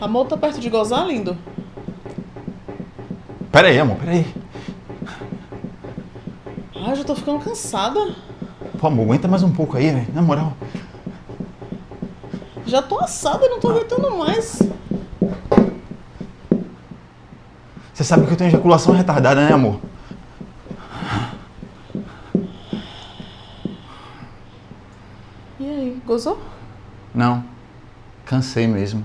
Amor, tá perto de gozar, lindo? Pera aí, amor, pera aí. Ai, já tô ficando cansada. Pô, amor, aguenta mais um pouco aí, velho. Na moral. Já tô assada, não tô aguentando mais. Você sabe que eu tenho ejaculação retardada, né, amor? E aí, gozou? Não. Cansei mesmo.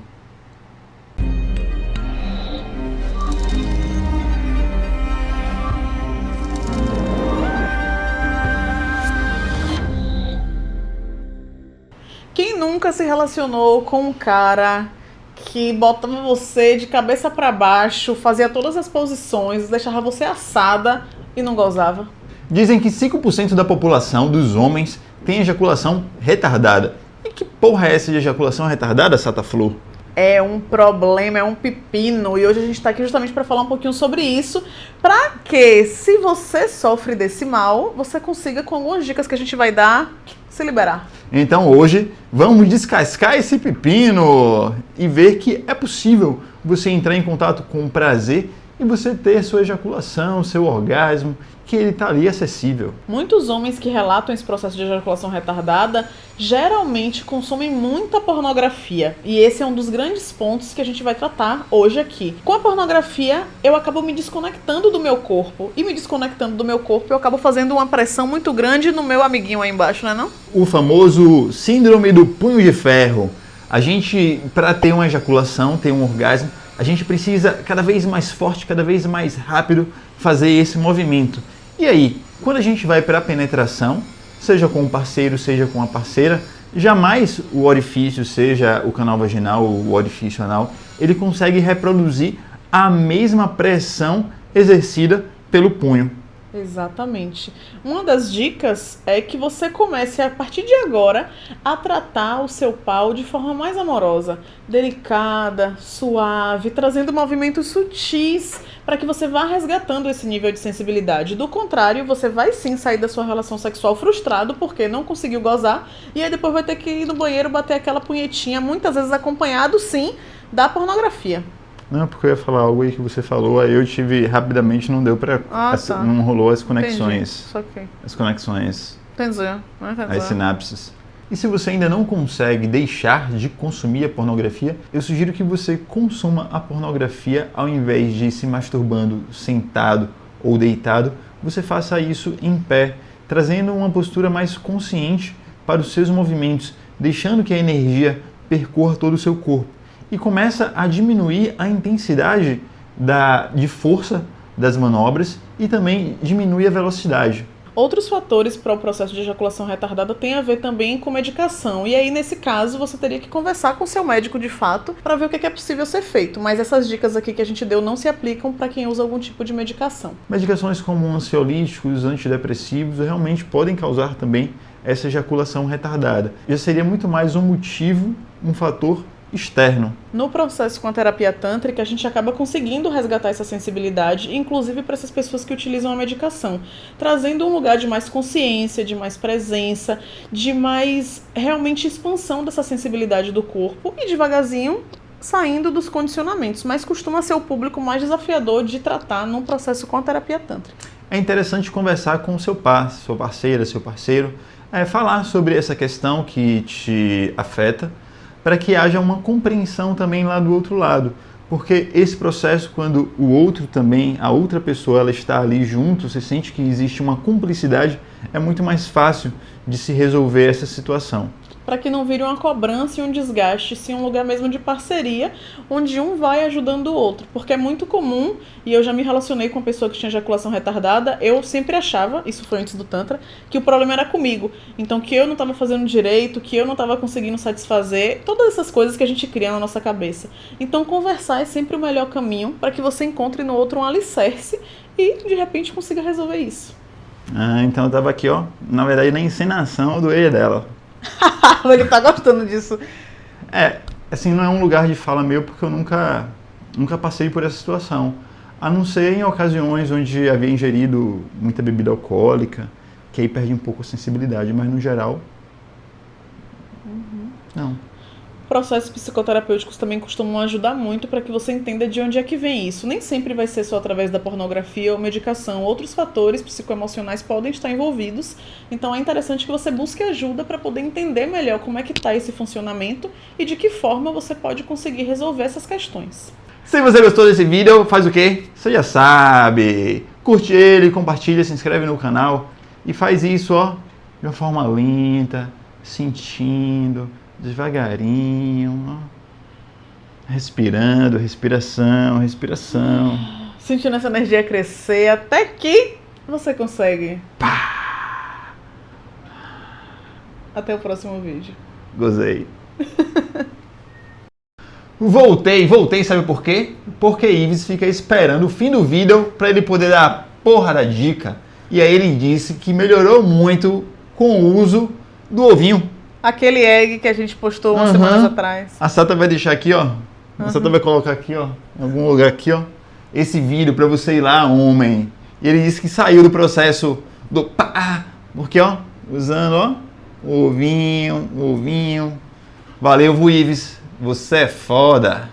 Nunca se relacionou com um cara que botava você de cabeça pra baixo, fazia todas as posições, deixava você assada e não gozava? Dizem que 5% da população dos homens tem ejaculação retardada. E que porra é essa de ejaculação retardada, Sata Flu? É um problema, é um pepino, e hoje a gente está aqui justamente para falar um pouquinho sobre isso, para que, se você sofre desse mal, você consiga, com algumas dicas que a gente vai dar, se liberar. Então hoje vamos descascar esse pepino e ver que é possível você entrar em contato com prazer e você ter sua ejaculação, seu orgasmo, que ele está ali acessível. Muitos homens que relatam esse processo de ejaculação retardada geralmente consomem muita pornografia. E esse é um dos grandes pontos que a gente vai tratar hoje aqui. Com a pornografia, eu acabo me desconectando do meu corpo. E me desconectando do meu corpo, eu acabo fazendo uma pressão muito grande no meu amiguinho aí embaixo, não é não? O famoso síndrome do punho de ferro. A gente, para ter uma ejaculação, ter um orgasmo, a gente precisa cada vez mais forte, cada vez mais rápido fazer esse movimento. E aí, quando a gente vai para a penetração, seja com o parceiro, seja com a parceira, jamais o orifício, seja o canal vaginal ou o orifício anal, ele consegue reproduzir a mesma pressão exercida pelo punho. Exatamente. Uma das dicas é que você comece a partir de agora a tratar o seu pau de forma mais amorosa, delicada, suave, trazendo movimentos sutis para que você vá resgatando esse nível de sensibilidade. Do contrário, você vai sim sair da sua relação sexual frustrado porque não conseguiu gozar e aí depois vai ter que ir no banheiro bater aquela punhetinha, muitas vezes acompanhado sim da pornografia. Não, porque eu ia falar algo aí que você falou, aí eu tive rapidamente, não deu pra. Ah, tá. Não rolou as conexões. Entendi. As conexões, Entendi. Entendi. as sinapses. E se você ainda não consegue deixar de consumir a pornografia, eu sugiro que você consuma a pornografia ao invés de se masturbando sentado ou deitado, você faça isso em pé, trazendo uma postura mais consciente para os seus movimentos, deixando que a energia percorra todo o seu corpo e começa a diminuir a intensidade da, de força das manobras e também diminui a velocidade. Outros fatores para o processo de ejaculação retardada têm a ver também com medicação. E aí, nesse caso, você teria que conversar com seu médico de fato para ver o que é possível ser feito. Mas essas dicas aqui que a gente deu não se aplicam para quem usa algum tipo de medicação. Medicações como ansiolíticos, antidepressivos realmente podem causar também essa ejaculação retardada. Já seria muito mais um motivo, um fator externo. No processo com a terapia tântrica, a gente acaba conseguindo resgatar essa sensibilidade, inclusive para essas pessoas que utilizam a medicação, trazendo um lugar de mais consciência, de mais presença, de mais realmente expansão dessa sensibilidade do corpo e devagarzinho saindo dos condicionamentos, mas costuma ser o público mais desafiador de tratar num processo com a terapia tântrica. É interessante conversar com o seu par, sua parceira, seu parceiro, é, falar sobre essa questão que te afeta, para que haja uma compreensão também lá do outro lado. Porque esse processo, quando o outro também, a outra pessoa, ela está ali junto, você sente que existe uma cumplicidade, é muito mais fácil de se resolver essa situação para que não vire uma cobrança e um desgaste, sim um lugar mesmo de parceria, onde um vai ajudando o outro. Porque é muito comum, e eu já me relacionei com uma pessoa que tinha ejaculação retardada, eu sempre achava, isso foi antes do Tantra, que o problema era comigo. Então que eu não estava fazendo direito, que eu não estava conseguindo satisfazer, todas essas coisas que a gente cria na nossa cabeça. Então conversar é sempre o melhor caminho para que você encontre no outro um alicerce e de repente consiga resolver isso. Ah, então eu tava aqui, ó, na verdade na encenação do ex dela. Ele tá gostando disso. É, assim, não é um lugar de fala meu porque eu nunca, nunca passei por essa situação. A não ser em ocasiões onde havia ingerido muita bebida alcoólica, que aí perde um pouco a sensibilidade, mas no geral. Uhum. Não. Processos psicoterapêuticos também costumam ajudar muito para que você entenda de onde é que vem isso. Nem sempre vai ser só através da pornografia ou medicação. Outros fatores psicoemocionais podem estar envolvidos. Então é interessante que você busque ajuda para poder entender melhor como é que está esse funcionamento e de que forma você pode conseguir resolver essas questões. Se você gostou desse vídeo, faz o quê? Você já sabe. Curte ele, compartilha, se inscreve no canal e faz isso, ó, de uma forma lenta, sentindo, devagarinho, ó. respirando, respiração, respiração. Sentindo essa energia crescer até que você consegue. Pá! Até o próximo vídeo. Gozei. voltei, voltei, sabe por quê? Porque Ives fica esperando o fim do vídeo para ele poder dar a porra da dica. E aí ele disse que melhorou muito com o uso do ovinho. Aquele egg que a gente postou umas uhum. semanas atrás. A Sata vai deixar aqui, ó. A uhum. Sata vai colocar aqui, ó, em algum lugar aqui, ó, esse vídeo para você ir lá, homem. E ele disse que saiu do processo do pá, porque, ó, usando, ó, o ovinho, o ovinho. Valeu, Vuives. Você é foda.